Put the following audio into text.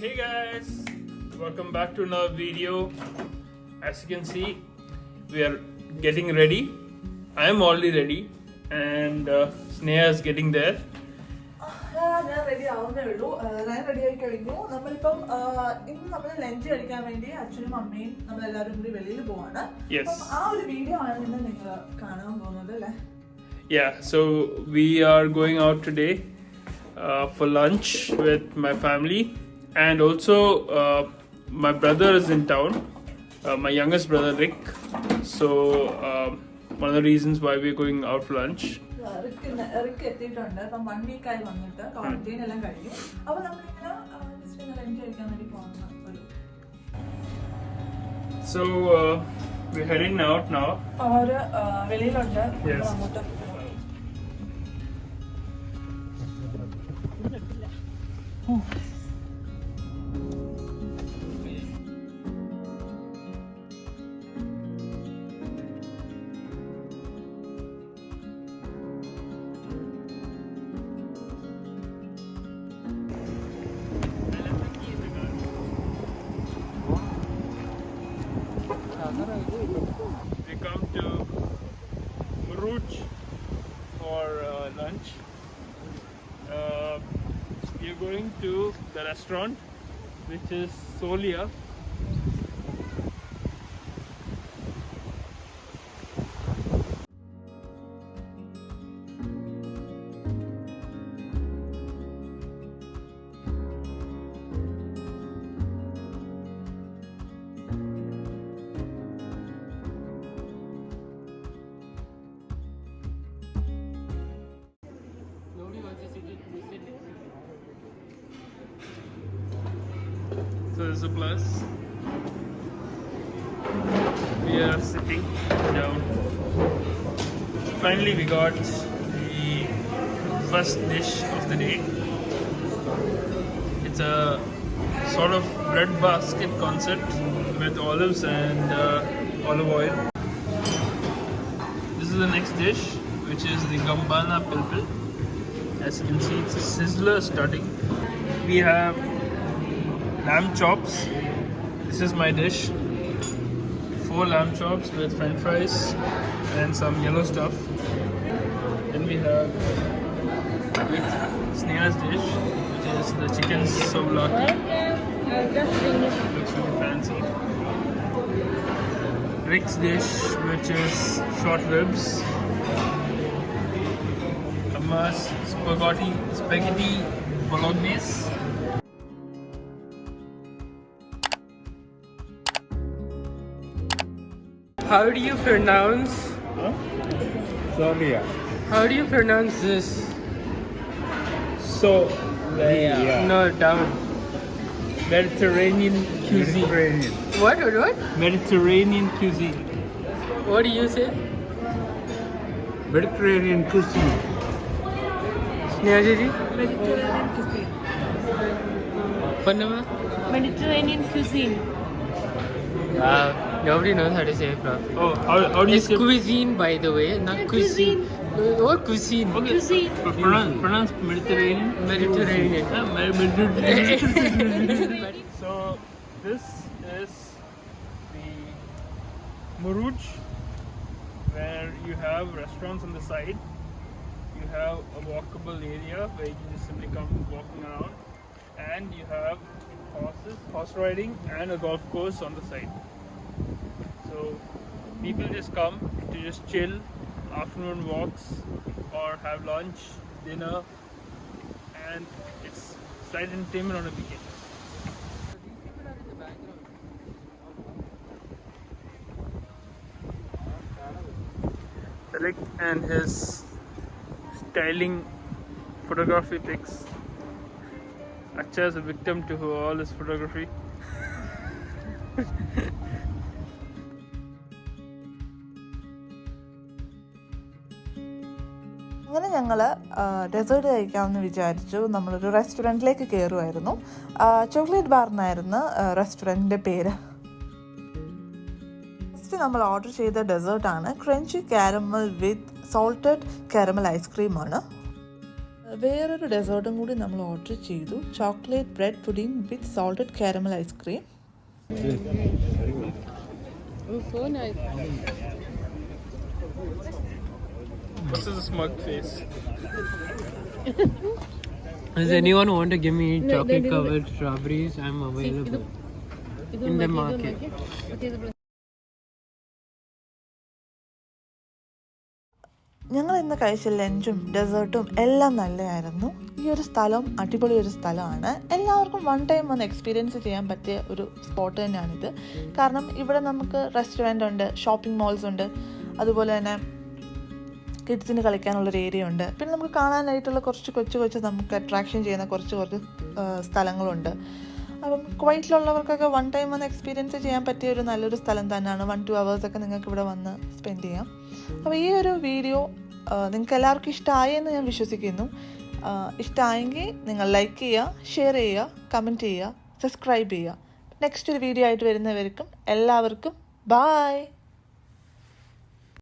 Hey guys, welcome back to another video. As you can see, we are getting ready. I am already ready, and uh, Sneha is getting there. ആ, ഞാൻ ready ആവുന്നേ ഉള്ളൂ ആ, ഞാൻ ready ആയി കഴിഞ്ഞു നമ്മളിപ്പം ആ, ഇന്ന് നമ്മൾ ലഞ്ച് കഴിക്കാൻ വേണ്ടി അച്ഛനും അമ്മയും നമ്മളെല്ലാവരും കൂടി വെളിയിൽ പോവാണ് Yes. അപ്പം ആ ഒരു വീഡിയോ ആണ് ഇന്ന് നിങ്ങൾ കാണാൻ പോകുന്നത് അല്ലേ Yeah, so we are going out today uh, for lunch with my family, and also uh, my brother is in town, uh, my youngest brother Rick. So um, one of the reasons why we're going out for lunch. Rick ഇന്ന് Rick എത്തിയിട്ടുണ്ട് അപ്പം one week ആയി വന്നിട്ട് quarantine എല്ലാം കഴിഞ്ഞു അപ്പൊ നമ്മളിങ്ങനെ just ഇങ്ങനെ ലഞ്ച് കഴിക്കാൻ വേണ്ടി പോകുന്ന ഒരു So uh, we're heading out now. അവര് ആ, വെളിയിലുണ്ട് Yes. അങ്ങോട്ട് We come to Muruj for uh, lunch. Uh, we are going to the restaurant, which is Solia. There's a plus. We are sitting down. Finally, we got the first dish of the day. It's a sort of bread basket concept with olives and uh, olive oil. This is the next dish, which is the gambana pilpil. As you can see, it's a sizzler starting. We have lamb chops. This is my dish. Four lamb chops with french fries and some yellow stuff. Then we have with Sneha's dish, which is the chicken souvlaki. Looks really fancy. Rick's dish, which is short ribs. Amma's spaghetti, spaghetti bolognese. How do you pronounce? Huh? Solia. How do you pronounce this? So. Yeah. No, down. Mediterranean cuisine. Mediterranean. What, what, what? Mediterranean cuisine. What do you say? Mediterranean cuisine. Mediterranean cuisine. Panama? Mediterranean cuisine. Wow. Nobody knows how to say it, bro. Oh, how, how do you It's say? cuisine, by the way, not Yeah, cuisine. What cuisine? Okay, Cuisine. pro- pronounce, pronounce Mediterranean. Mediterranean. Ah, Med- Mediterranean. so this is the Muruj, where you have restaurants on the side. You have a walkable area where you can just simply come walking around, and you have horses, horse riding, and a golf course on the side. So people just come to just chill, afternoon walks, or have lunch, dinner, and it's slight entertainment on a weekend. Rick and his styling photography pics. Acha is a victim to all his photography. അങ്ങനെ ഞങ്ങൾ desert കഴിക്കാമെന്ന് വിചാരിച്ചു. നമ്മളൊരു റെസ്റ്റോറന്റിലേക്ക് കയറുമായിരുന്നു chocolate bar എന്നായിരുന്നു റെസ്റ്റോറന്റിന്റെ പേര്. First നമ്മൾ order ചെയ്ത ഡെസേർട്ടാണ് crunchy caramel with salted caramel ഐസ്ക്രീമാണ് വേറൊരു ഡെസേർട്ടും കൂടി നമ്മൾ ഓർഡർ ചെയ്തു. Chocolate bread pudding with salted caramel ice cream. What's his smug face? Does anyone want to give me No, chocolate no, no, no. covered strawberries? I'm available. In the market. ഞങ്ങൾ ഇന്ന് കഴിച്ച ലഞ്ചും ഡെസേർട്ടും എല്ലാം നല്ലതായിരുന്നു ഈ ഒരു സ്ഥലം അടിപൊളി ഒരു സ്ഥലമാണ് എല്ലാവർക്കും വൺ ടൈം വന്ന് എക്സ്പീരിയൻസ് ചെയ്യാൻ പറ്റിയ ഒരു സ്പോട്ട് തന്നെയാണിത് കാരണം ഇവിടെ നമുക്ക് റെസ്റ്റോറന്റ് ഉണ്ട് ഷോപ്പിംഗ് മോൾസ് ഉണ്ട് അതുപോലെ തന്നെ കിഡ്സിന് കളിക്കാനുള്ളൊരു ഏരിയ ഉണ്ട്. പിന്നെ നമുക്ക് കാണാനായിട്ടുള്ള കുറച്ച് കൊച്ചു കൊച്ചു നമുക്ക് അട്രാക്ഷൻ ചെയ്യുന്ന കുറച്ച് കുറച്ച് സ്ഥലങ്ങളുണ്ട്. അപ്പം കുവൈറ്റിലുള്ളവർക്കൊക്കെ വൺ ടൈം വന്ന് എക്സ്പീരിയൻസ് ചെയ്യാൻ പറ്റിയ ഒരു നല്ലൊരു സ്ഥലം തന്നെയാണ്. വൺ ടു അവേഴ്സൊക്കെ നിങ്ങൾക്ക് ഇവിടെ വന്ന് സ്പെൻഡ് ചെയ്യാം. അപ്പോൾ ഈ ഒരു വീഡിയോ നിങ്ങൾക്ക് എല്ലാവർക്കും ഇഷ്ടമായി എന്ന് ഞാൻ വിശ്വസിക്കുന്നു. ഇഷ്ടമായെങ്കിൽ നിങ്ങൾ ലൈക്ക് ചെയ്യുക ഷെയർ ചെയ്യുക കമന്റ് ചെയ്യുക സബ്സ്ക്രൈബ് ചെയ്യുക. നെക്സ്റ്റ് ഒരു വീഡിയോ ആയിട്ട് വരുന്നവർക്കും എല്ലാവർക്കും ബായ്